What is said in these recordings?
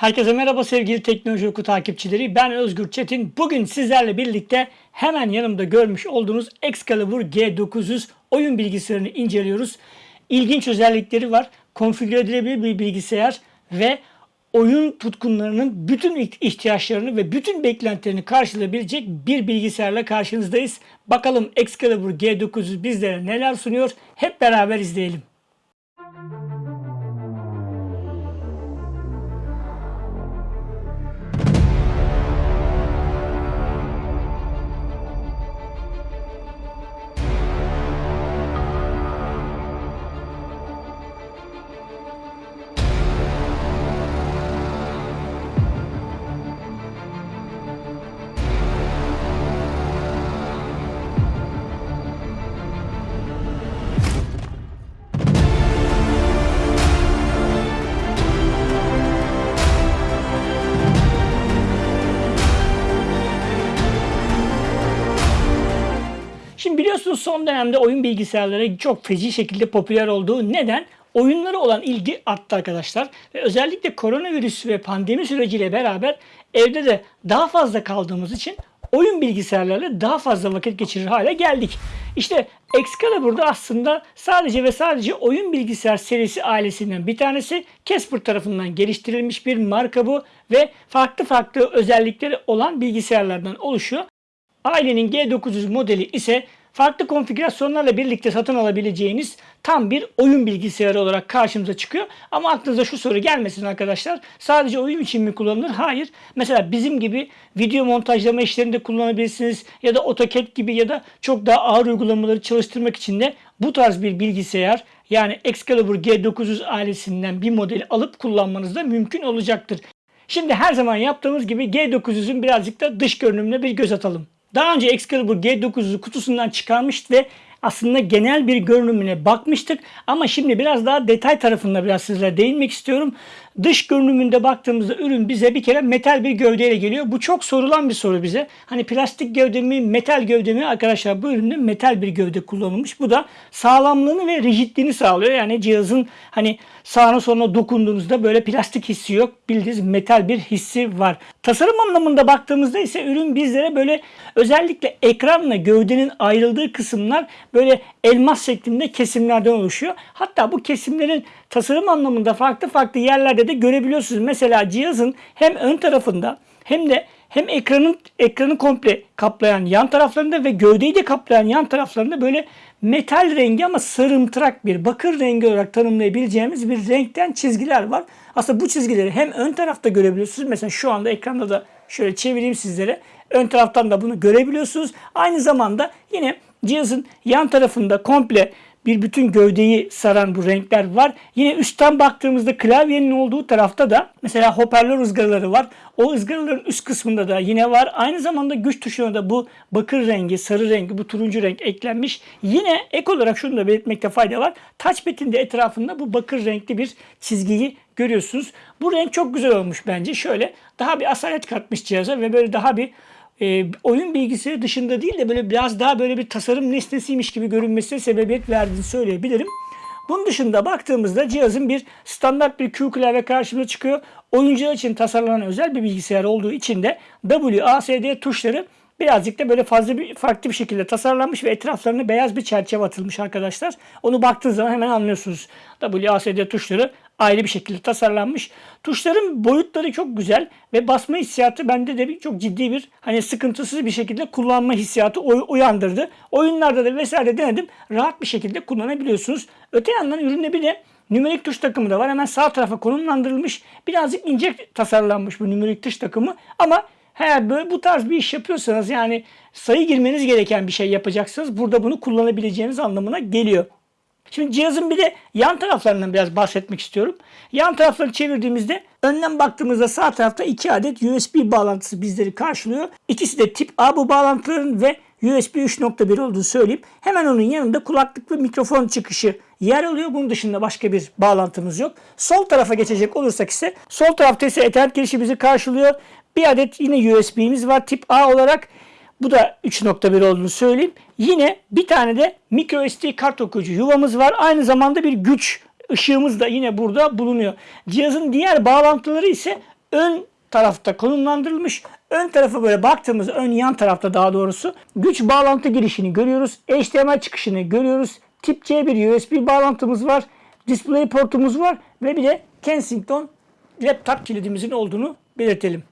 Herkese merhaba sevgili Teknoloji Oku takipçileri. Ben Özgür Çetin. Bugün sizlerle birlikte hemen yanımda görmüş olduğunuz Excalibur G900 oyun bilgisayarını inceliyoruz. İlginç özellikleri var. Konfigüre edilebilir bir bilgisayar ve oyun tutkunlarının bütün ihtiyaçlarını ve bütün beklentilerini karşılayabilecek bir bilgisayarla karşınızdayız. Bakalım Excalibur G900 bizlere neler sunuyor? Hep beraber izleyelim. Şimdi son dönemde oyun bilgisayarları çok feci şekilde popüler olduğu neden? Oyunlara olan ilgi arttı arkadaşlar. Ve özellikle koronavirüs ve pandemi süreciyle beraber evde de daha fazla kaldığımız için oyun bilgisayarlarıyla daha fazla vakit geçirir hale geldik. İşte Excalibur'da aslında sadece ve sadece oyun bilgisayar serisi ailesinden bir tanesi Casper tarafından geliştirilmiş bir marka bu ve farklı farklı özellikleri olan bilgisayarlardan oluşuyor. Ailenin G900 modeli ise farklı konfigürasyonlarla birlikte satın alabileceğiniz tam bir oyun bilgisayarı olarak karşımıza çıkıyor. Ama aklınıza şu soru gelmesin arkadaşlar. Sadece oyun için mi kullanılır? Hayır. Mesela bizim gibi video montajlama işlerinde kullanabilirsiniz ya da AutoCAD gibi ya da çok daha ağır uygulamaları çalıştırmak için de bu tarz bir bilgisayar yani Excalibur G900 ailesinden bir modeli alıp kullanmanız da mümkün olacaktır. Şimdi her zaman yaptığımız gibi G900'ün birazcık da dış görünümüne bir göz atalım. Daha önce Excalibur G900'ü kutusundan çıkarmıştı ve aslında genel bir görünümüne bakmıştık. Ama şimdi biraz daha detay tarafında biraz sizlere değinmek istiyorum. Dış görünümünde baktığımızda ürün bize bir kere metal bir gövdeyle geliyor. Bu çok sorulan bir soru bize. Hani plastik gövde mi, metal gövde mi? Arkadaşlar bu üründe metal bir gövde kullanılmış. Bu da sağlamlığını ve rigidliğini sağlıyor. Yani cihazın hani sağına soluna dokunduğunuzda böyle plastik hissi yok. Bildiğiniz metal bir hissi var. Tasarım anlamında baktığımızda ise ürün bizlere böyle özellikle ekranla gövdenin ayrıldığı kısımlar böyle elmas şeklinde kesimlerden oluşuyor. Hatta bu kesimlerin tasarım anlamında farklı farklı yerlerde de görebiliyorsunuz. Mesela cihazın hem ön tarafında hem de hem ekranın ekranı komple kaplayan yan taraflarında ve gövdeyi de kaplayan yan taraflarında böyle metal rengi ama sarımtırak bir bakır rengi olarak tanımlayabileceğimiz bir renkten çizgiler var. Aslında bu çizgileri hem ön tarafta görebiliyorsunuz. Mesela şu anda ekranda da şöyle çevireyim sizlere. Ön taraftan da bunu görebiliyorsunuz. Aynı zamanda yine cihazın yan tarafında komple bir bütün gövdeyi saran bu renkler var. Yine üstten baktığımızda klavyenin olduğu tarafta da mesela hoparlör ızgaraları var. O ızgaraların üst kısmında da yine var. Aynı zamanda güç tuşuna da bu bakır rengi, sarı rengi, bu turuncu renk eklenmiş. Yine ek olarak şunu da belirtmekte fayda var. Touchpad'in de etrafında bu bakır renkli bir çizgiyi görüyorsunuz. Bu renk çok güzel olmuş bence. Şöyle daha bir asalet katmış cihaza ve böyle daha bir e, oyun bilgisayarı dışında değil de böyle biraz daha böyle bir tasarım nesnesiymiş gibi görünmesine sebebiyet verdiğini söyleyebilirim. Bunun dışında baktığımızda cihazın bir standart bir Q klavye karşımıza çıkıyor. Oyuncular için tasarlanan özel bir bilgisayar olduğu için de W, A, S, D tuşları birazcık da böyle fazla bir farklı bir şekilde tasarlanmış ve etraflarına beyaz bir çerçeve atılmış arkadaşlar. Onu baktığınız zaman hemen anlıyorsunuz. W, A, S, D tuşları ayrı bir şekilde tasarlanmış. Tuşların boyutları çok güzel ve basma hissiyatı bende de bir, çok ciddi bir hani sıkıntısız bir şekilde kullanma hissiyatı uyandırdı. Oyunlarda da vesaire denedim. Rahat bir şekilde kullanabiliyorsunuz. Öte yandan üründe bir de Nümerik tuş takımı da var. Hemen sağ tarafa konumlandırılmış. Birazcık ince tasarlanmış bu nümerik tuş takımı. Ama eğer böyle bu tarz bir iş yapıyorsanız yani sayı girmeniz gereken bir şey yapacaksınız. Burada bunu kullanabileceğiniz anlamına geliyor. Şimdi cihazın bir de yan taraflarından biraz bahsetmek istiyorum. Yan tarafları çevirdiğimizde önden baktığımızda sağ tarafta iki adet USB bağlantısı bizleri karşılıyor. İkisi de tip A bu bağlantıların ve USB 3.1 olduğunu söyleyeyim. Hemen onun yanında kulaklık ve mikrofon çıkışı yer alıyor. Bunun dışında başka bir bağlantımız yok. Sol tarafa geçecek olursak ise sol tarafta ise Ethernet girişi bizi karşılıyor. Bir adet yine USB'miz var tip A olarak. Bu da 3.1 olduğunu söyleyeyim. Yine bir tane de micro SD kart okuyucu yuvamız var. Aynı zamanda bir güç ışığımız da yine burada bulunuyor. Cihazın diğer bağlantıları ise ön tarafta konumlandırılmış. Ön tarafa böyle baktığımız ön yan tarafta daha doğrusu güç bağlantı girişini görüyoruz. HDMI çıkışını görüyoruz. Tip C bir USB bağlantımız var. Display portumuz var ve bir de Kensington laptop kilidimizin olduğunu belirtelim.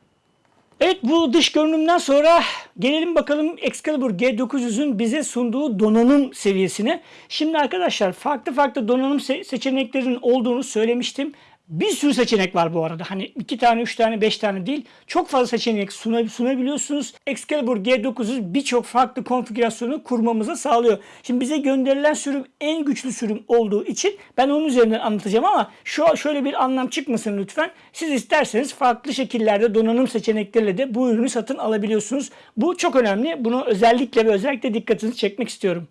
Evet bu dış görünümden sonra gelelim bakalım Excalibur G900'ün bize sunduğu donanım seviyesine. Şimdi arkadaşlar farklı farklı donanım se- seçeneklerinin olduğunu söylemiştim. Bir sürü seçenek var bu arada. Hani iki tane, üç tane, beş tane değil. Çok fazla seçenek suna- sunabiliyorsunuz. Excalibur G900 birçok farklı konfigürasyonu kurmamıza sağlıyor. Şimdi bize gönderilen sürüm en güçlü sürüm olduğu için ben onun üzerinden anlatacağım ama şu şöyle bir anlam çıkmasın lütfen. Siz isterseniz farklı şekillerde donanım seçenekleriyle de bu ürünü satın alabiliyorsunuz. Bu çok önemli. Bunu özellikle ve özellikle dikkatinizi çekmek istiyorum.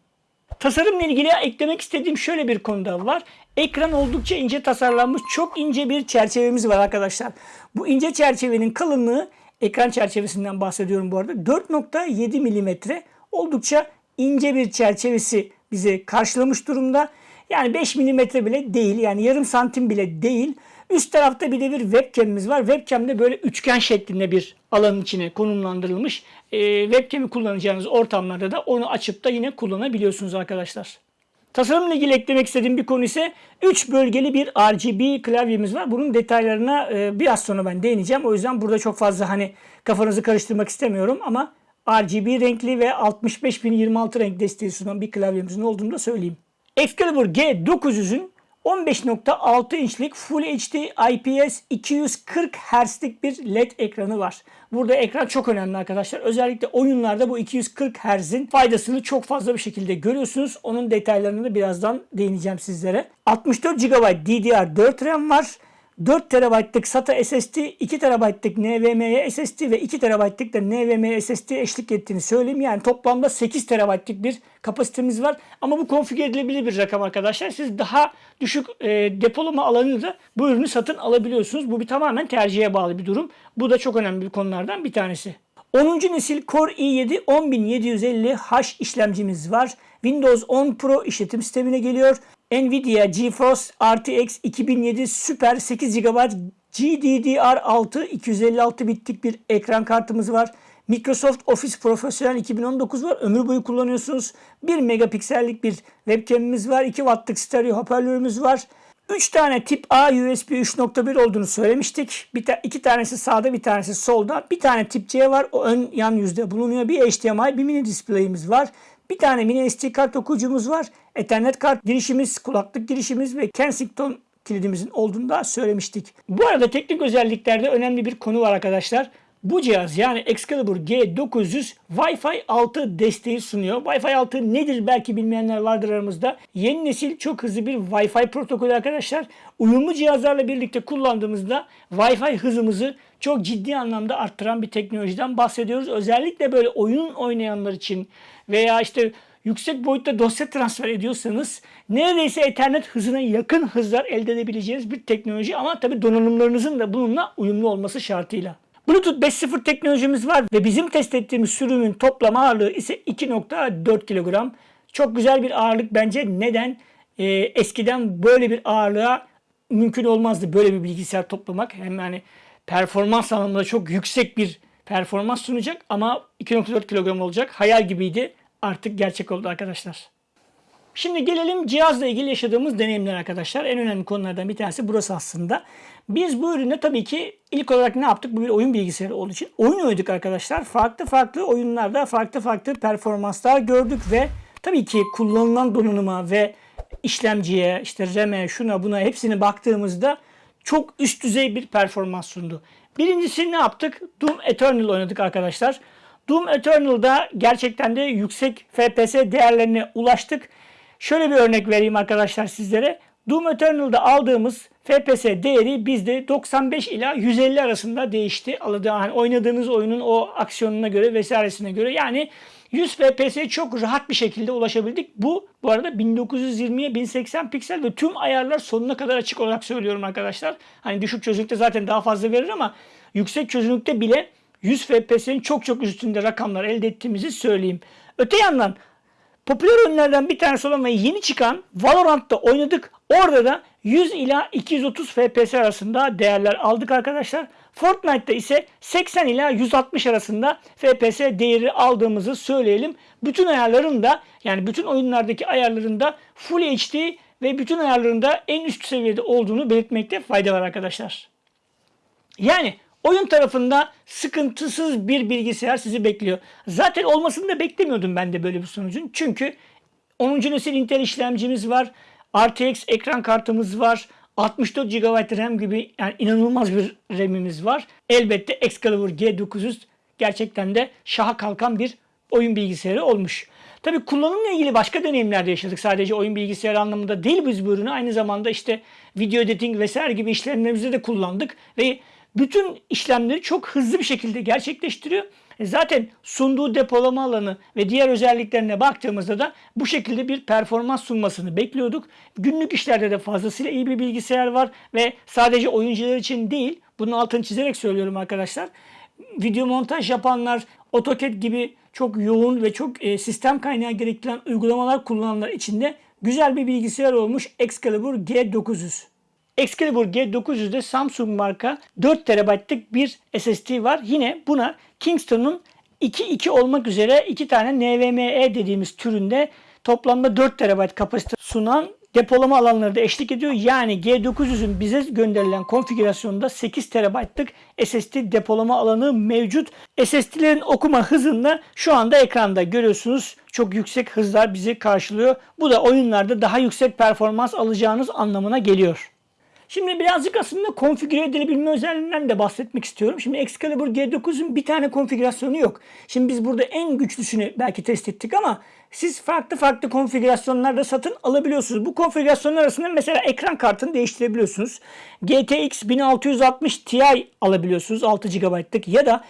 Tasarımla ilgili eklemek istediğim şöyle bir konuda var. Ekran oldukça ince tasarlanmış. Çok ince bir çerçevemiz var arkadaşlar. Bu ince çerçevenin kalınlığı ekran çerçevesinden bahsediyorum bu arada. 4.7 milimetre. Oldukça ince bir çerçevesi bizi karşılamış durumda. Yani 5 milimetre bile değil. Yani yarım santim bile değil. Üst tarafta bir de bir webcam'imiz var. Webcam de böyle üçgen şeklinde bir alanın içine konumlandırılmış. Ee, webcam'i kullanacağınız ortamlarda da onu açıp da yine kullanabiliyorsunuz arkadaşlar. Tasarımla ilgili eklemek istediğim bir konu ise 3 bölgeli bir RGB klavyemiz var. Bunun detaylarına e, biraz sonra ben değineceğim. O yüzden burada çok fazla hani kafanızı karıştırmak istemiyorum ama RGB renkli ve 65026 renk desteği sunan bir klavyemizin olduğunu da söyleyeyim. Excalibur G900'ün 15.6 inçlik Full HD IPS 240 Hz'lik bir LED ekranı var. Burada ekran çok önemli arkadaşlar. Özellikle oyunlarda bu 240 Hz'in faydasını çok fazla bir şekilde görüyorsunuz. Onun detaylarını da birazdan değineceğim sizlere. 64 GB DDR4 RAM var. 4 TB'lık SATA SSD, 2 TB'lık NVMe SSD ve 2 TB'lık da NVMe SSD eşlik ettiğini söyleyeyim. Yani toplamda 8 TB'lık bir kapasitemiz var. Ama bu konfigür edilebilir bir rakam arkadaşlar. Siz daha düşük e, depolama alanını da bu ürünü satın alabiliyorsunuz. Bu bir tamamen tercihe bağlı bir durum. Bu da çok önemli bir konulardan bir tanesi. 10. nesil Core i7 10750H işlemcimiz var. Windows 10 Pro işletim sistemine geliyor. Nvidia GeForce RTX 2007 Super 8 GB GDDR6 256 bitlik bir ekran kartımız var. Microsoft Office Professional 2019 var. Ömür boyu kullanıyorsunuz. 1 megapiksellik bir webcam'imiz var. 2 wattlık stereo hoparlörümüz var. 3 tane tip A USB 3.1 olduğunu söylemiştik. Bir ta tanesi sağda bir tanesi solda. Bir tane tip C var. O ön yan yüzde bulunuyor. Bir HDMI bir mini display'imiz var. Bir tane mini SD kart okuyucumuz var. Ethernet kart girişimiz, kulaklık girişimiz ve Kensington kilidimizin olduğunu da söylemiştik. Bu arada teknik özelliklerde önemli bir konu var arkadaşlar. Bu cihaz yani Excalibur G900 Wi-Fi 6 desteği sunuyor. Wi-Fi 6 nedir belki bilmeyenler vardır aramızda. Yeni nesil çok hızlı bir Wi-Fi protokolü arkadaşlar. Uyumlu cihazlarla birlikte kullandığımızda Wi-Fi hızımızı çok ciddi anlamda arttıran bir teknolojiden bahsediyoruz. Özellikle böyle oyun oynayanlar için veya işte yüksek boyutta dosya transfer ediyorsanız neredeyse Ethernet hızına yakın hızlar elde edebileceğiniz bir teknoloji ama tabi donanımlarınızın da bununla uyumlu olması şartıyla. Bluetooth 5.0 teknolojimiz var ve bizim test ettiğimiz sürümün toplam ağırlığı ise 2.4 kilogram. Çok güzel bir ağırlık bence. Neden? Ee, eskiden böyle bir ağırlığa mümkün olmazdı böyle bir bilgisayar toplamak. Hem yani performans anlamında çok yüksek bir performans sunacak ama 2.4 kilogram olacak. Hayal gibiydi. Artık gerçek oldu arkadaşlar. Şimdi gelelim cihazla ilgili yaşadığımız deneyimler arkadaşlar. En önemli konulardan bir tanesi burası aslında. Biz bu üründe tabii ki ilk olarak ne yaptık? Bu bir oyun bilgisayarı olduğu için oyun oynadık arkadaşlar. Farklı farklı oyunlarda farklı farklı performanslar gördük ve tabii ki kullanılan donanıma ve işlemciye, işte RAM'e, şuna buna hepsine baktığımızda çok üst düzey bir performans sundu. Birincisi ne yaptık? Doom Eternal oynadık arkadaşlar. Doom Eternal'da gerçekten de yüksek FPS değerlerine ulaştık. Şöyle bir örnek vereyim arkadaşlar sizlere. Doom Eternal'da aldığımız FPS değeri bizde 95 ila 150 arasında değişti. Yani oynadığınız oyunun o aksiyonuna göre vesairesine göre. Yani 100 FPS'ye çok rahat bir şekilde ulaşabildik. Bu bu arada 1920'ye 1080 piksel ve tüm ayarlar sonuna kadar açık olarak söylüyorum arkadaşlar. Hani düşük çözünürlükte zaten daha fazla verir ama yüksek çözünürlükte bile 100 FPS'nin çok çok üstünde rakamlar elde ettiğimizi söyleyeyim. Öte yandan popüler oyunlardan bir tanesi olan ve yeni çıkan Valorant'ta oynadık. Orada da 100 ila 230 FPS arasında değerler aldık arkadaşlar. Fortnite'da ise 80 ila 160 arasında FPS değeri aldığımızı söyleyelim. Bütün ayarlarında yani bütün oyunlardaki ayarlarında Full HD ve bütün ayarlarında en üst seviyede olduğunu belirtmekte fayda var arkadaşlar. Yani oyun tarafında sıkıntısız bir bilgisayar sizi bekliyor. Zaten olmasını da beklemiyordum ben de böyle bir sonucun. Çünkü 10. nesil Intel işlemcimiz var. RTX ekran kartımız var. 64 GB RAM gibi yani inanılmaz bir RAM'imiz var. Elbette Excalibur G900 gerçekten de şaha kalkan bir oyun bilgisayarı olmuş. Tabii kullanımla ilgili başka deneyimler de yaşadık. Sadece oyun bilgisayarı anlamında değil biz bu ürünü. Aynı zamanda işte video editing vesaire gibi işlemlerimizde de kullandık. Ve bütün işlemleri çok hızlı bir şekilde gerçekleştiriyor. E Zaten sunduğu depolama alanı ve diğer özelliklerine baktığımızda da bu şekilde bir performans sunmasını bekliyorduk. Günlük işlerde de fazlasıyla iyi bir bilgisayar var ve sadece oyuncular için değil, bunun altını çizerek söylüyorum arkadaşlar. Video montaj yapanlar, AutoCAD gibi çok yoğun ve çok e, sistem kaynağı gerektiren uygulamalar kullananlar için de güzel bir bilgisayar olmuş Excalibur G900. Excalibur G900'de Samsung marka 4 TB'lık bir SSD var. Yine buna Kingston'un 2.2 olmak üzere iki tane NVMe dediğimiz türünde toplamda 4 TB kapasite sunan depolama alanları da eşlik ediyor. Yani G900'ün bize gönderilen konfigürasyonda 8 TB'lık SSD depolama alanı mevcut. SSD'lerin okuma hızında şu anda ekranda görüyorsunuz. Çok yüksek hızlar bizi karşılıyor. Bu da oyunlarda daha yüksek performans alacağınız anlamına geliyor. Şimdi birazcık aslında konfigüre edilebilme özelliğinden de bahsetmek istiyorum. Şimdi Excalibur G9'un bir tane konfigürasyonu yok. Şimdi biz burada en güçlüsünü belki test ettik ama siz farklı farklı konfigürasyonlarda satın alabiliyorsunuz. Bu konfigürasyonlar arasında mesela ekran kartını değiştirebiliyorsunuz. GTX 1660 Ti alabiliyorsunuz 6 GB'lık ya da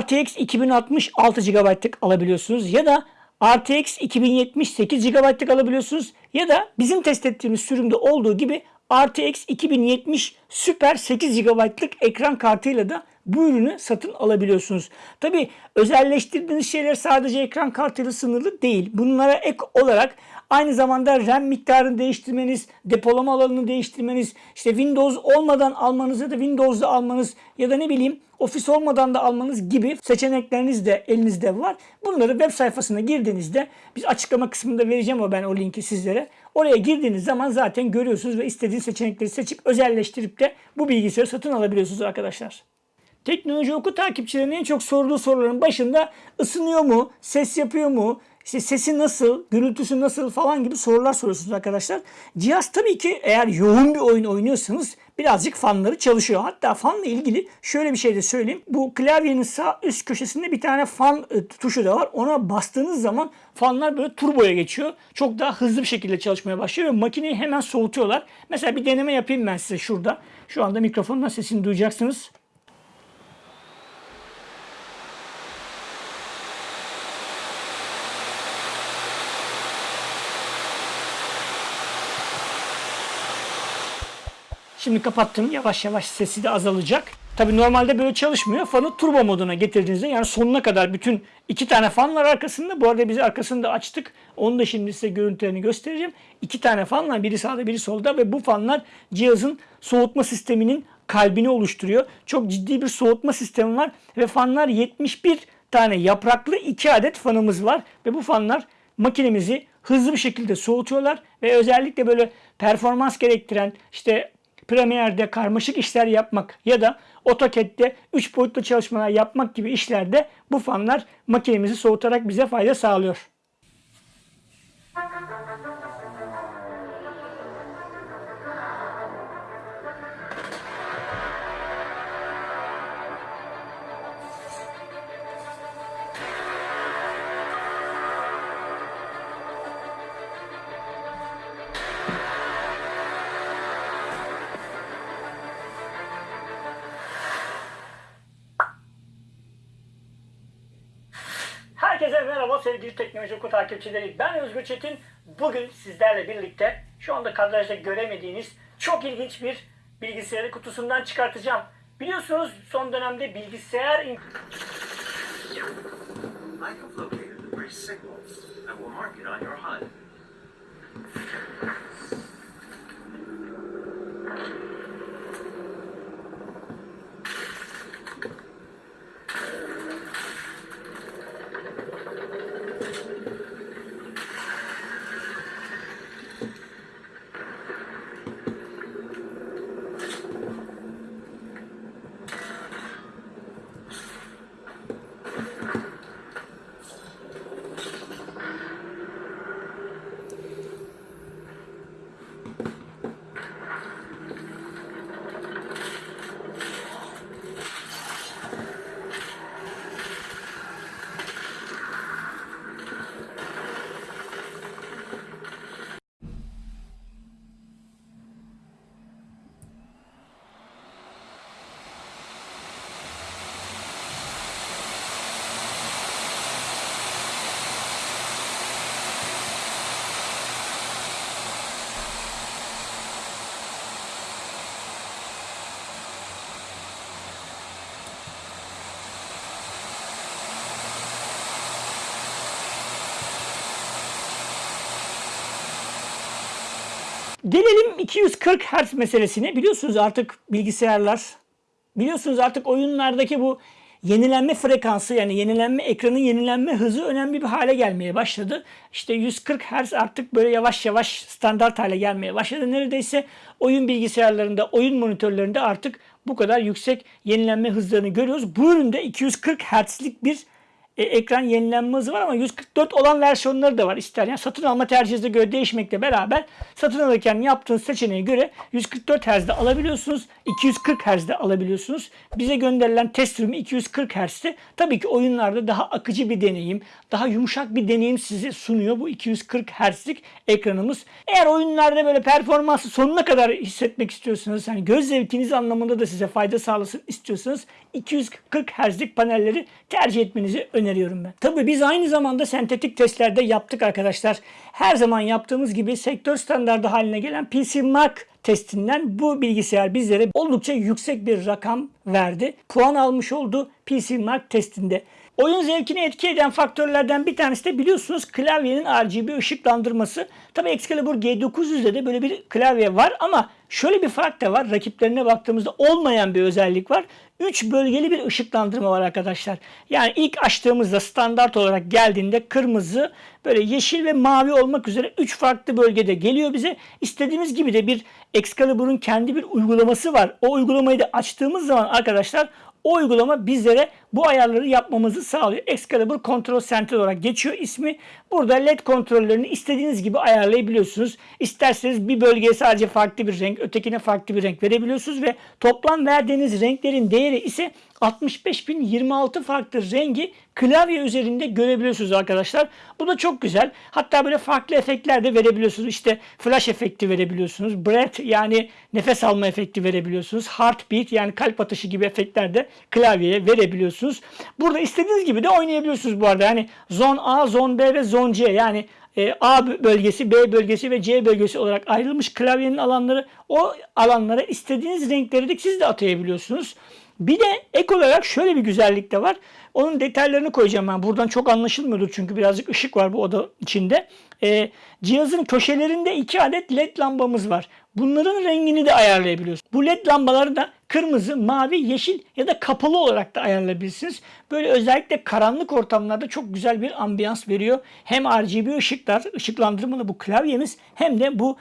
RTX 2060 6 GB'lık alabiliyorsunuz ya da RTX 2070 8 GB'lık alabiliyorsunuz ya da bizim test ettiğimiz sürümde olduğu gibi RTX 2070 Super 8 GB'lık ekran kartıyla da bu ürünü satın alabiliyorsunuz. Tabi özelleştirdiğiniz şeyler sadece ekran kartıyla sınırlı değil. Bunlara ek olarak aynı zamanda RAM miktarını değiştirmeniz, depolama alanını değiştirmeniz, işte Windows olmadan almanız ya da Windows'da almanız ya da ne bileyim Office olmadan da almanız gibi seçenekleriniz de elinizde var. Bunları web sayfasına girdiğinizde biz açıklama kısmında vereceğim o ben o linki sizlere. Oraya girdiğiniz zaman zaten görüyorsunuz ve istediğiniz seçenekleri seçip özelleştirip de bu bilgisayarı satın alabiliyorsunuz arkadaşlar. Teknoloji oku takipçilerinin en çok sorduğu soruların başında ısınıyor mu, ses yapıyor mu, işte sesi nasıl, gürültüsü nasıl falan gibi sorular soruyorsunuz arkadaşlar. Cihaz tabii ki eğer yoğun bir oyun oynuyorsanız birazcık fanları çalışıyor. Hatta fanla ilgili şöyle bir şey de söyleyeyim. Bu klavyenin sağ üst köşesinde bir tane fan e, tuşu da var. Ona bastığınız zaman fanlar böyle turboya geçiyor. Çok daha hızlı bir şekilde çalışmaya başlıyor ve makineyi hemen soğutuyorlar. Mesela bir deneme yapayım ben size şurada. Şu anda mikrofonla sesini duyacaksınız. Şimdi kapattım. Yavaş yavaş sesi de azalacak. Tabi normalde böyle çalışmıyor. Fanı turbo moduna getirdiğinizde yani sonuna kadar bütün iki tane fan var arkasında. Bu arada biz arkasını da açtık. Onu da şimdi size görüntülerini göstereceğim. İki tane fan. Biri sağda biri solda ve bu fanlar cihazın soğutma sisteminin kalbini oluşturuyor. Çok ciddi bir soğutma sistemi var ve fanlar 71 tane yapraklı iki adet fanımız var ve bu fanlar makinemizi hızlı bir şekilde soğutuyorlar ve özellikle böyle performans gerektiren işte Premiere'de karmaşık işler yapmak ya da AutoCAD'de 3 boyutlu çalışmalar yapmak gibi işlerde bu fanlar makinemizi soğutarak bize fayda sağlıyor. Sevgili Teknoloji Oku takipçileri. Ben Özgür Çetin. Bugün sizlerle birlikte şu anda kadrajda göremediğiniz çok ilginç bir bilgisayarı kutusundan çıkartacağım. Biliyorsunuz son dönemde bilgisayar... Gelelim 240 Hz meselesine. Biliyorsunuz artık bilgisayarlar, biliyorsunuz artık oyunlardaki bu yenilenme frekansı yani yenilenme ekranın yenilenme hızı önemli bir hale gelmeye başladı. İşte 140 Hz artık böyle yavaş yavaş standart hale gelmeye başladı. Neredeyse oyun bilgisayarlarında, oyun monitörlerinde artık bu kadar yüksek yenilenme hızlarını görüyoruz. Bu üründe 240 Hz'lik bir e, ekran yenilenme hızı var ama 144 olan versiyonları da var. İster yani satın alma tercihinize göre değişmekle beraber satın alırken yaptığınız seçeneğe göre 144 Hz'de alabiliyorsunuz. 240 Hz'de alabiliyorsunuz. Bize gönderilen test sürümü 240 Hz'de. Tabii ki oyunlarda daha akıcı bir deneyim, daha yumuşak bir deneyim size sunuyor bu 240 Hz'lik ekranımız. Eğer oyunlarda böyle performansı sonuna kadar hissetmek istiyorsanız, hani göz zevkiniz anlamında da size fayda sağlasın istiyorsanız 240 Hz'lik panelleri tercih etmenizi öneriyorum ben. Tabii biz aynı zamanda sentetik testlerde yaptık arkadaşlar. Her zaman yaptığımız gibi sektör standardı haline gelen PC Mark testinden bu bilgisayar bizlere oldukça yüksek bir rakam verdi. Puan almış oldu PC Mark testinde. Oyun zevkini etki eden faktörlerden bir tanesi de biliyorsunuz klavyenin RGB ışıklandırması. Tabi Excalibur G900'de de böyle bir klavye var ama şöyle bir fark da var. Rakiplerine baktığımızda olmayan bir özellik var. 3 bölgeli bir ışıklandırma var arkadaşlar. Yani ilk açtığımızda standart olarak geldiğinde kırmızı, böyle yeşil ve mavi olmak üzere 3 farklı bölgede geliyor bize. İstediğimiz gibi de bir Excalibur'un kendi bir uygulaması var. O uygulamayı da açtığımız zaman arkadaşlar o uygulama bizlere bu ayarları yapmamızı sağlıyor. Excalibur Control Center olarak geçiyor ismi. Burada LED kontrollerini istediğiniz gibi ayarlayabiliyorsunuz. İsterseniz bir bölgeye sadece farklı bir renk, ötekine farklı bir renk verebiliyorsunuz ve toplam verdiğiniz renklerin değeri ise 65.026 farklı rengi klavye üzerinde görebiliyorsunuz arkadaşlar. Bu da çok güzel. Hatta böyle farklı efektler de verebiliyorsunuz. İşte flash efekti verebiliyorsunuz. Breath yani nefes alma efekti verebiliyorsunuz. Heartbeat yani kalp atışı gibi efektler de klavyeye verebiliyorsunuz. Burada istediğiniz gibi de oynayabiliyorsunuz bu arada. Yani zon A, zon B ve zon C yani e, A bölgesi, B bölgesi ve C bölgesi olarak ayrılmış klavyenin alanları. O alanlara istediğiniz renkleri de siz de atayabiliyorsunuz. Bir de ek olarak şöyle bir güzellik de var. Onun detaylarını koyacağım ben. Buradan çok anlaşılmıyordur çünkü birazcık ışık var bu oda içinde. Ee, cihazın köşelerinde iki adet led lambamız var. Bunların rengini de ayarlayabiliyorsunuz. Bu led lambaları da kırmızı, mavi, yeşil ya da kapalı olarak da ayarlayabilirsiniz. Böyle özellikle karanlık ortamlarda çok güzel bir ambiyans veriyor. Hem RGB ışıklar, ışıklandırmalı bu klavyemiz hem de bu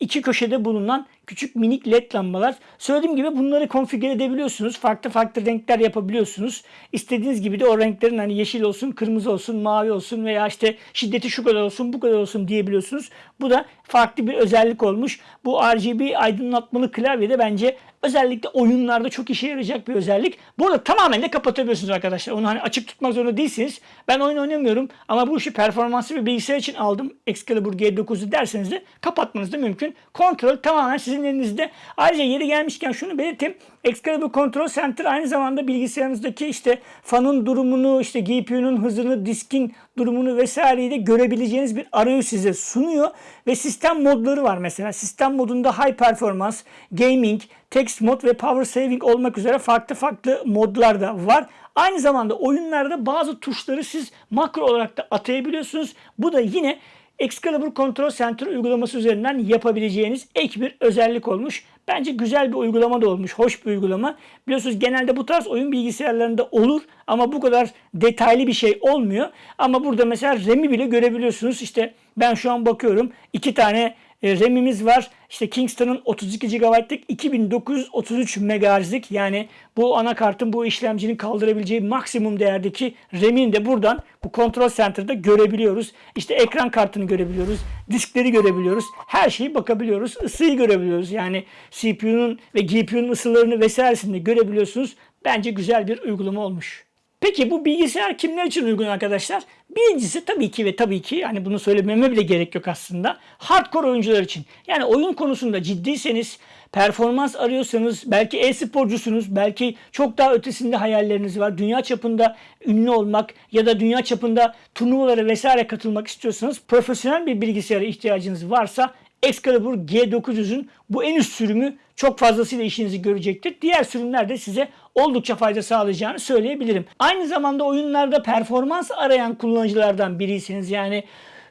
iki köşede bulunan küçük minik led lambalar. Söylediğim gibi bunları konfigüre edebiliyorsunuz. Farklı farklı renkler yapabiliyorsunuz. İstediğiniz gibi de o renklerin hani yeşil olsun, kırmızı olsun, mavi olsun veya işte şiddeti şu kadar olsun, bu kadar olsun diyebiliyorsunuz. Bu da farklı bir özellik olmuş. Bu RGB aydınlatmalı klavyede bence özellikle oyunlarda çok işe yarayacak bir özellik. Bu arada tamamen de kapatabiliyorsunuz arkadaşlar. Onu hani açık tutmak zorunda değilsiniz. Ben oyun oynamıyorum ama bu işi performanslı bir bilgisayar için aldım. Excalibur G9'u derseniz de kapatmanız da mümkün. Kontrol tamamen sizin elinizde. Ayrıca yeri gelmişken şunu belirteyim. Excalibur Control Center aynı zamanda bilgisayarınızdaki işte fanın durumunu, işte GPU'nun hızını, diskin durumunu vesaireyi de görebileceğiniz bir arayüz size sunuyor. Ve sistem modları var mesela. Sistem modunda High Performance, Gaming, Text Mod ve Power Saving olmak üzere farklı farklı modlar da var. Aynı zamanda oyunlarda bazı tuşları siz makro olarak da atayabiliyorsunuz. Bu da yine Excalibur Control Center uygulaması üzerinden yapabileceğiniz ek bir özellik olmuş. Bence güzel bir uygulama da olmuş. Hoş bir uygulama. Biliyorsunuz genelde bu tarz oyun bilgisayarlarında olur ama bu kadar detaylı bir şey olmuyor. Ama burada mesela RAM'i bile görebiliyorsunuz. İşte ben şu an bakıyorum. iki tane e, RAM'imiz var. İşte Kingston'ın 32 GB'lık 2933 MHz'lik yani bu anakartın bu işlemcinin kaldırabileceği maksimum değerdeki RAM'ini de buradan bu Control Center'da görebiliyoruz. İşte ekran kartını görebiliyoruz. Diskleri görebiliyoruz. Her şeyi bakabiliyoruz. Isıyı görebiliyoruz. Yani CPU'nun ve GPU'nun ısılarını vesairesini de görebiliyorsunuz. Bence güzel bir uygulama olmuş. Peki bu bilgisayar kimler için uygun arkadaşlar? Birincisi tabii ki ve tabii ki yani bunu söylememe bile gerek yok aslında. Hardcore oyuncular için. Yani oyun konusunda ciddiyseniz, performans arıyorsanız, belki e-sporcusunuz, belki çok daha ötesinde hayalleriniz var. Dünya çapında ünlü olmak ya da dünya çapında turnuvalara vesaire katılmak istiyorsanız, profesyonel bir bilgisayara ihtiyacınız varsa Excalibur G900'ün bu en üst sürümü çok fazlasıyla işinizi görecektir. Diğer sürümler de size oldukça fayda sağlayacağını söyleyebilirim. Aynı zamanda oyunlarda performans arayan kullanıcılardan biriyseniz yani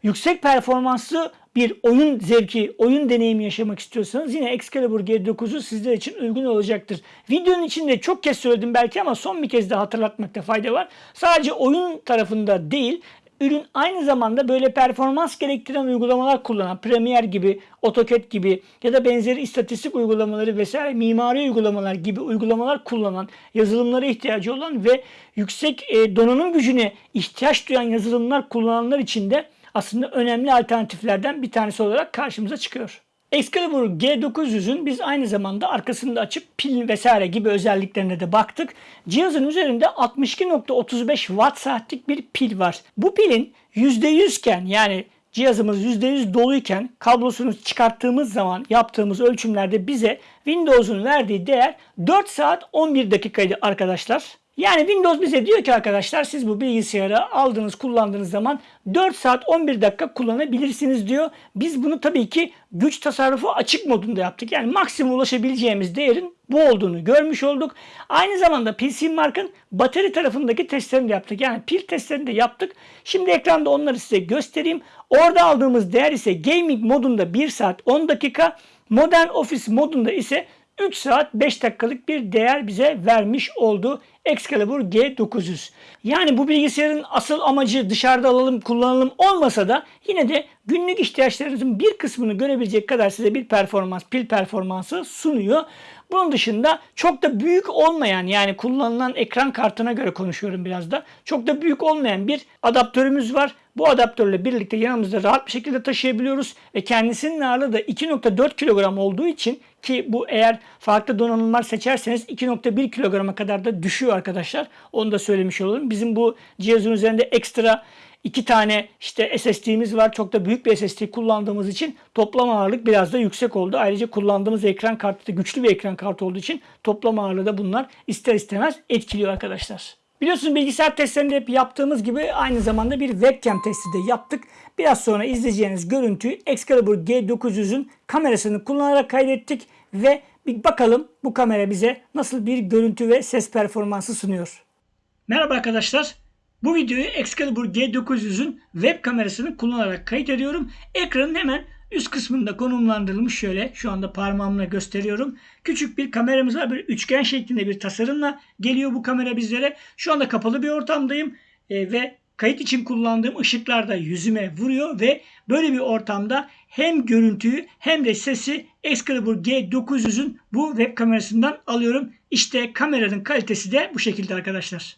yüksek performanslı bir oyun zevki, oyun deneyimi yaşamak istiyorsanız yine Excalibur G9'u sizler için uygun olacaktır. Videonun içinde çok kez söyledim belki ama son bir kez daha hatırlatmakta fayda var. Sadece oyun tarafında değil, ürün aynı zamanda böyle performans gerektiren uygulamalar kullanan Premiere gibi, AutoCAD gibi ya da benzeri istatistik uygulamaları vesaire mimari uygulamalar gibi uygulamalar kullanan, yazılımlara ihtiyacı olan ve yüksek e, donanım gücüne ihtiyaç duyan yazılımlar kullananlar için de aslında önemli alternatiflerden bir tanesi olarak karşımıza çıkıyor. Excalibur G900'ün biz aynı zamanda arkasını da açıp pil vesaire gibi özelliklerine de baktık. Cihazın üzerinde 62.35 watt saatlik bir pil var. Bu pilin %100 iken yani cihazımız %100 doluyken kablosunu çıkarttığımız zaman yaptığımız ölçümlerde bize Windows'un verdiği değer 4 saat 11 dakikaydı arkadaşlar. Yani Windows bize diyor ki arkadaşlar siz bu bilgisayarı aldığınız kullandığınız zaman 4 saat 11 dakika kullanabilirsiniz diyor. Biz bunu tabii ki güç tasarrufu açık modunda yaptık. Yani maksimum ulaşabileceğimiz değerin bu olduğunu görmüş olduk. Aynı zamanda PC Mark'ın batarya tarafındaki testlerini de yaptık. Yani pil testlerini de yaptık. Şimdi ekranda onları size göstereyim. Orada aldığımız değer ise gaming modunda 1 saat 10 dakika, modern office modunda ise 3 saat 5 dakikalık bir değer bize vermiş oldu Excalibur G900. Yani bu bilgisayarın asıl amacı dışarıda alalım kullanalım olmasa da yine de günlük ihtiyaçlarınızın bir kısmını görebilecek kadar size bir performans, pil performansı sunuyor. Bunun dışında çok da büyük olmayan yani kullanılan ekran kartına göre konuşuyorum biraz da. Çok da büyük olmayan bir adaptörümüz var. Bu adaptörle birlikte yanımızda rahat bir şekilde taşıyabiliyoruz ve kendisinin ağırlığı da 2.4 kilogram olduğu için ki bu eğer farklı donanımlar seçerseniz 2.1 kilograma kadar da düşüyor arkadaşlar. Onu da söylemiş olalım. Bizim bu cihazın üzerinde ekstra iki tane işte SSD'miz var. Çok da büyük bir SSD kullandığımız için toplam ağırlık biraz da yüksek oldu. Ayrıca kullandığımız ekran kartı da güçlü bir ekran kartı olduğu için toplam ağırlığı da bunlar ister istemez etkiliyor arkadaşlar. Biliyorsunuz bilgisayar testlerinde hep yaptığımız gibi aynı zamanda bir webcam testi de yaptık. Biraz sonra izleyeceğiniz görüntüyü Excalibur G900'ün kamerasını kullanarak kaydettik ve bir bakalım bu kamera bize nasıl bir görüntü ve ses performansı sunuyor. Merhaba arkadaşlar. Bu videoyu Excalibur G900'ün web kamerasını kullanarak kayıt ediyorum. Ekranın hemen üst kısmında konumlandırılmış şöyle şu anda parmağımla gösteriyorum. Küçük bir kameramız var. Bir üçgen şeklinde bir tasarımla geliyor bu kamera bizlere. Şu anda kapalı bir ortamdayım e, ve kayıt için kullandığım ışıklar da yüzüme vuruyor ve böyle bir ortamda hem görüntüyü hem de sesi Excalibur G900'ün bu web kamerasından alıyorum. İşte kameranın kalitesi de bu şekilde arkadaşlar.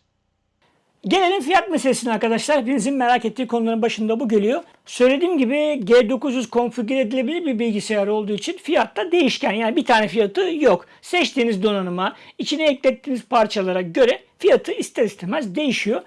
Gelelim fiyat meselesine arkadaşlar. Hepinizin merak ettiği konuların başında bu geliyor. Söylediğim gibi G900 konfigüre edilebilir bir bilgisayar olduğu için fiyatta değişken. Yani bir tane fiyatı yok. Seçtiğiniz donanıma, içine eklettiğiniz parçalara göre fiyatı ister istemez değişiyor.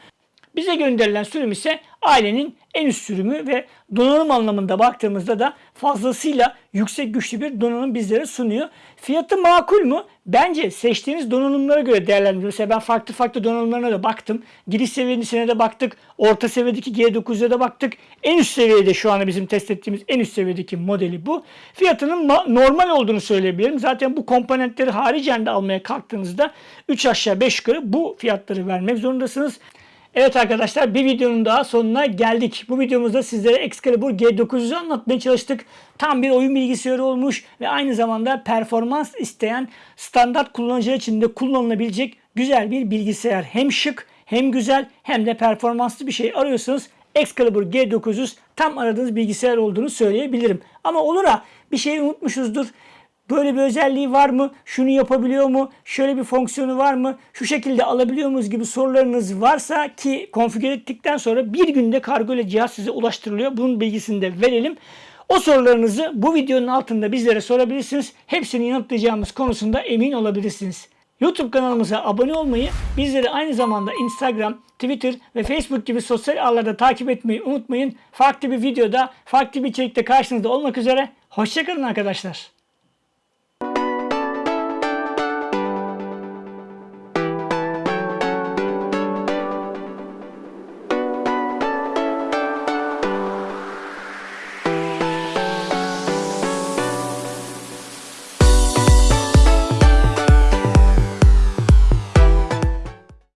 Bize gönderilen sürüm ise ailenin en üst sürümü ve donanım anlamında baktığımızda da fazlasıyla yüksek güçlü bir donanım bizlere sunuyor. Fiyatı makul mu? Bence seçtiğiniz donanımlara göre değerlendiriyor. Ben farklı farklı donanımlarına da baktım. Giriş seviyesine de baktık. Orta seviyedeki G9'a da baktık. En üst seviyede şu anda bizim test ettiğimiz en üst seviyedeki modeli bu. Fiyatının normal olduğunu söyleyebilirim. Zaten bu komponentleri haricen de almaya kalktığınızda 3 aşağı 5 yukarı bu fiyatları vermek zorundasınız. Evet arkadaşlar bir videonun daha sonuna geldik. Bu videomuzda sizlere Excalibur G900'ü anlatmaya çalıştık. Tam bir oyun bilgisayarı olmuş ve aynı zamanda performans isteyen standart kullanıcılar için de kullanılabilecek güzel bir bilgisayar. Hem şık hem güzel hem de performanslı bir şey arıyorsanız Excalibur G900 tam aradığınız bilgisayar olduğunu söyleyebilirim. Ama olur ha bir şey unutmuşuzdur. Böyle bir özelliği var mı? Şunu yapabiliyor mu? Şöyle bir fonksiyonu var mı? Şu şekilde alabiliyor muyuz gibi sorularınız varsa ki konfigür ettikten sonra bir günde kargo ile cihaz size ulaştırılıyor. Bunun bilgisini de verelim. O sorularınızı bu videonun altında bizlere sorabilirsiniz. Hepsini yanıtlayacağımız konusunda emin olabilirsiniz. YouTube kanalımıza abone olmayı, bizleri aynı zamanda Instagram, Twitter ve Facebook gibi sosyal ağlarda takip etmeyi unutmayın. Farklı bir videoda, farklı bir içerikte karşınızda olmak üzere. Hoşçakalın arkadaşlar.